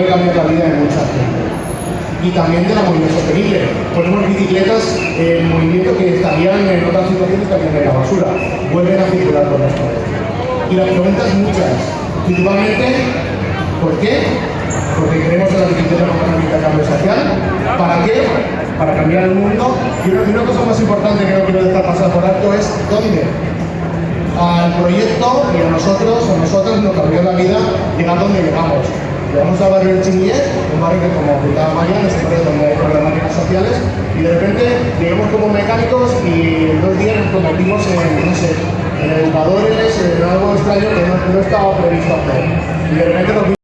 puede cambiar la vida de mucha gente. Y también de la movilidad sostenible. Ponemos bicicletas en movimiento que estarían en otras situaciones estarían en la basura. Vuelven a circular por las calles. Y las preguntas muchas. Principalmente, ¿por qué? Porque creemos en la bicicleta herramienta de cambio social. ¿Para qué? Para cambiar el mundo. Y una, una cosa más importante que no quiero dejar pasar por alto es ¿dónde? al proyecto y a nosotros, a nosotros nos cambió la vida llegar donde llegamos. Llegamos al barrio de Chimillet, un barrio que como comentaba María, es un barrio donde hay problemáticas sociales, y de repente llegamos como mecánicos y en dos días nos convertimos en, no sé, en educadores, en algo extraño que no, estaba previsto hacer. Y de repente